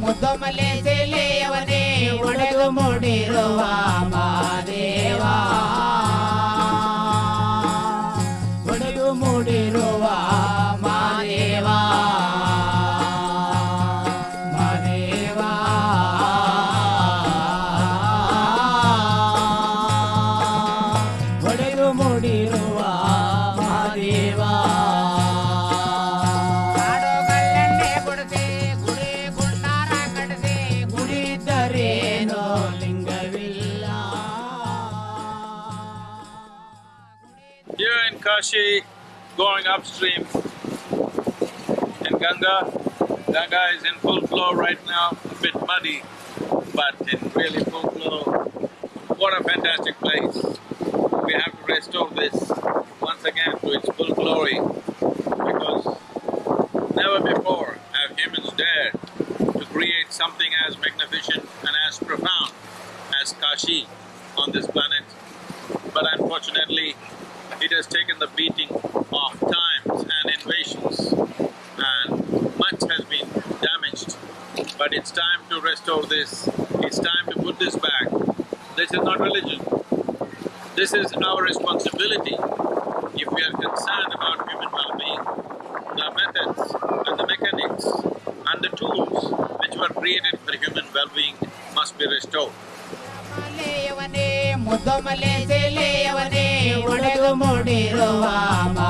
ಮುದ್ದೊಮಲೆ ಜಿಲ್ಲೆಯವನೇ ಒಡೆದು ಮೂಡಿರುವ ಮಾದೇವ ಒಡೆದು ಮೂಡಿರುವ ಮಾದೇವ ಮಾದೇವಾ ಒಡೆದು ಮೂಡಿರುವ Madeva Kashi, going upstream in Ganga, Ganga is in full flow right now, a bit muddy, but in really full flow. What a fantastic place. We have to restore this once again to its full glory because never before have humans dared to create something as magnificent and as profound as Kashi on this planet. But unfortunately, it has taken the beating of times and invasions and much has been damaged. But it's time to restore this, it's time to put this back. This is not religion. This is our responsibility if we are concerned about human well-being. The methods and the mechanics and the tools which were created for human well-being must be restored. ಮಲೆಯವನೇ ಮುದ್ದೊಮಲೆ ಸೆಲೆಯವನೇ ಒಡೆದು ಮೂಡಿರುವ ಮಾ